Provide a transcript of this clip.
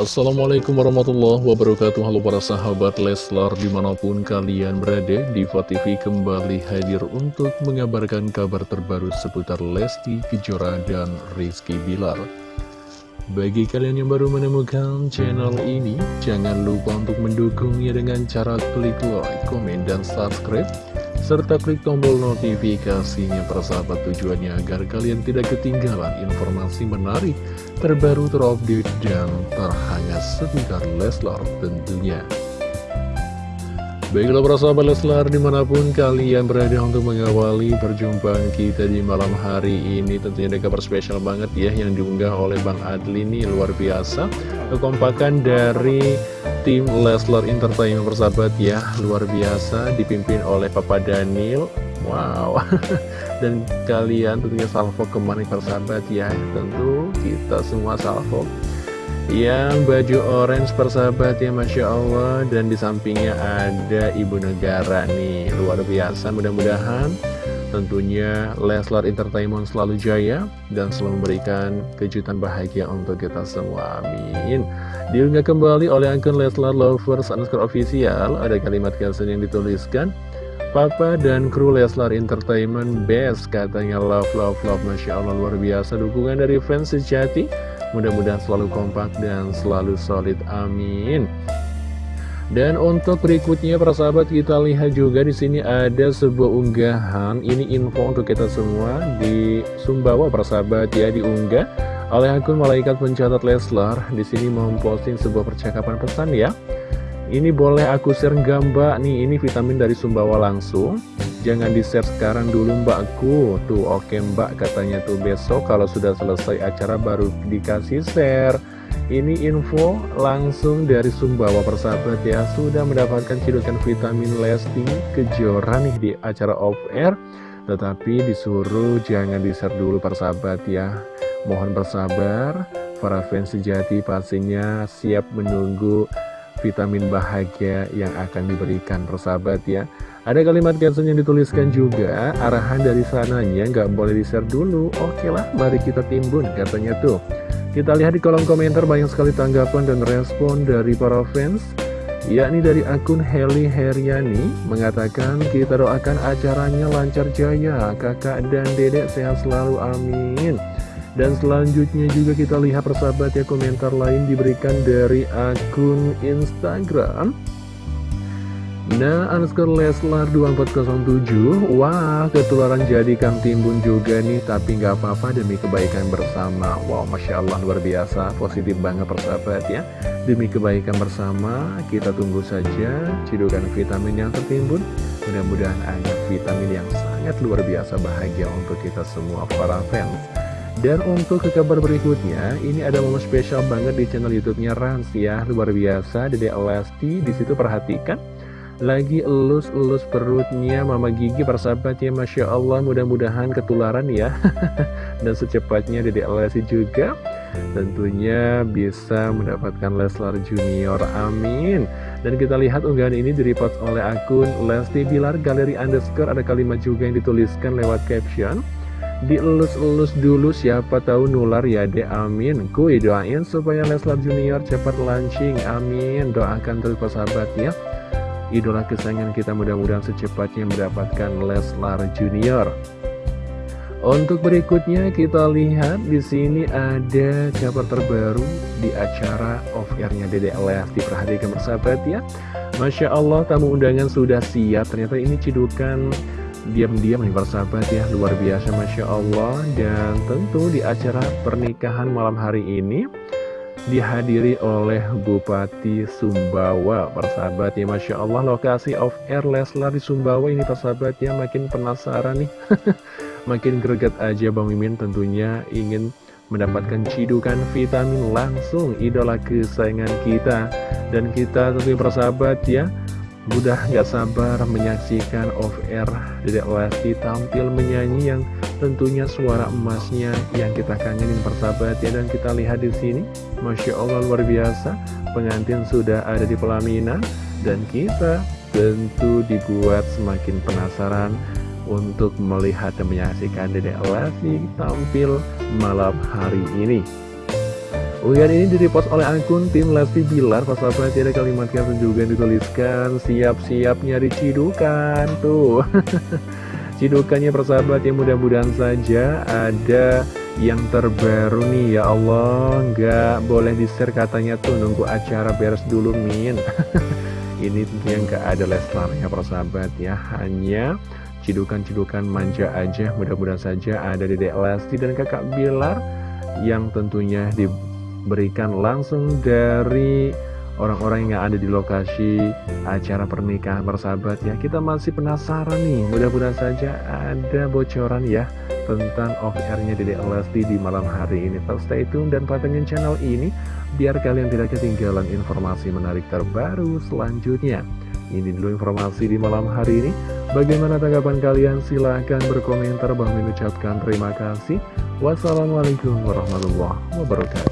Assalamualaikum warahmatullahi wabarakatuh. Halo para sahabat Leslar di mana pun kalian berada Diva TV kembali hadir untuk mengabarkan kabar terbaru seputar Lesti Kejora dan Rizky Bilar. Bagi kalian yang baru menemukan channel ini Jangan lupa untuk mendukungnya dengan cara klik like, komen, dan subscribe serta klik tombol notifikasinya persahabat tujuannya agar kalian tidak ketinggalan informasi menarik, terbaru, terupdate, dan terhangat seputar Leslar tentunya. Baiklah para sahabat Leslar di mana pun kalian berada untuk mengawali perjumpaan kita di malam hari ini Tentunya ada kabar spesial banget ya yang diunggah oleh Bang Adli ini luar biasa Kekompakan dari tim Leslar Entertainment persahabat ya luar biasa dipimpin oleh Papa Daniel. Wow. Dan kalian tentunya salvo ke mana persahabat ya. Tentu kita semua salvo. Yang baju orange persahabat ya Masya Allah. Dan di sampingnya ada ibu negara nih luar biasa. Mudah-mudahan Tentunya Leslar Entertainment selalu jaya dan selalu memberikan kejutan bahagia untuk kita semua. Amin. Diunggah kembali oleh akun Leslar Lovers underscore official, ada kalimat caption yang dituliskan, Papa dan kru Leslar Entertainment best katanya. Love love love. Masya Allah luar biasa dukungan dari fans sejati. Mudah-mudahan selalu kompak dan selalu solid. Amin dan untuk berikutnya para sahabat kita lihat juga di sini ada sebuah unggahan. Ini info untuk kita semua. Di Sumbawa para sahabat ya diunggah oleh akun malaikat pencatat Leslar. Di sini memposting sebuah percakapan pesan ya. Ini boleh aku share gambar nih ini vitamin dari Sumbawa langsung. Jangan di-share sekarang dulu mbakku Tuh oke mbak katanya tuh besok kalau sudah selesai acara baru dikasih share ini info langsung dari Sumbawa persahabat ya Sudah mendapatkan cidukan vitamin Lesti Kejora nih di acara off air Tetapi disuruh jangan di-share dulu persahabat ya Mohon bersabar Para fans sejati pastinya siap menunggu vitamin bahagia yang akan diberikan persahabat ya ada kalimat caption yang dituliskan juga, arahan dari sananya nggak boleh di-share dulu. Oke lah, mari kita timbun katanya tuh. Kita lihat di kolom komentar banyak sekali tanggapan dan respon dari para fans yakni dari akun Heli Heriani mengatakan kita doakan acaranya lancar jaya kakak dan dedek sehat selalu amin. Dan selanjutnya juga kita lihat persahabat ya komentar lain diberikan dari akun Instagram Nah, underscore Leslar 2407 Wah, ketularan jadi Kang Timbun juga nih Tapi nggak apa-apa demi kebaikan bersama. Wow, Masya Allah luar biasa. Positif banget persahabat ya. Demi kebaikan bersama Kita tunggu saja Cidukan vitamin yang tertimbun. Mudah-mudahan ada vitamin yang sangat luar biasa Bahagia untuk kita semua para fans. Dan untuk ke kabar berikutnya, ini ada momen spesial banget di channel YouTube-nya Rans ya, luar biasa. Dede Lesti di situ perhatikan lagi elus-elus perutnya Mama Gigi persahabat ya Masya Allah mudah-mudahan ketularan ya. Dan secepatnya Dede Lesti juga. Tentunya bisa mendapatkan Leslar Junior Amin. Dan kita lihat unggahan ini direpost oleh akun Lesti Bilar Galeri Underscore. Ada kalimat juga yang dituliskan lewat caption. Dielus-elus dulu siapa tahu nular ya deh amin. Kui doain supaya Leslar Junior cepat launching. Amin. Doakan terus persahabat ya idola kesayangan kita mudah-mudahan secepatnya mendapatkan Leslar Junior. Untuk berikutnya kita lihat di sini ada kabar terbaru di acara off airnya Dede Lesti perhatikan bersahabat ya. Masya Allah tamu undangan sudah siap ternyata ini cidukan diam-diam nih bersahabat ya luar biasa Masya Allah dan tentu di acara pernikahan malam hari ini dihadiri oleh Bupati Sumbawa. Persahabat ya Masya Allah lokasi of air Leslar di Sumbawa ini persahabat ya makin penasaran nih. Makin greget aja Bang Mimin tentunya ingin mendapatkan cidukan vitamin langsung idola kesayangan kita. Dan kita tentunya persahabat ya Mudah gak sabar menyaksikan off air Dedek Lesti tampil menyanyi yang tentunya suara emasnya yang kita kangenin persahabat ya. Dan kita lihat di sini Masya Allah luar biasa. Pengantin sudah ada di pelaminan dan kita tentu dibuat semakin penasaran untuk melihat dan menyaksikan Dedek Lesti tampil malam hari ini. Unggahan ini direpost oleh akun tim Lesti Bilar Pasalnya tidak kalimat yang juga dituliskan Siap-siap nyari cidukan Tuh Cidukannya persahabat yang mudah-mudahan saja ada yang terbaru nih. Ya Allah nggak boleh di-share katanya tuh nunggu acara beres dulu min. Ini tentunya nggak ada Leslarnya persahabat ya. Hanya cidukan-cidukan manja aja Mudah-mudahan saja ada Dedek Lesti dan kakak Bilar Yang tentunya di berikan langsung dari orang-orang yang ada di lokasi acara pernikahan persahabat ya kita masih penasaran nih. Mudah-mudahan saja ada bocoran ya tentang off-airnya Dede Lesti di malam hari ini. Tetap stay tune dan pantengin channel ini biar kalian tidak ketinggalan informasi menarik terbaru selanjutnya. Ini dulu informasi di malam hari ini. Bagaimana tanggapan kalian? Silahkan berkomentar. Bang mengucapkan terima kasih. Wassalamualaikum warahmatullahi wabarakatuh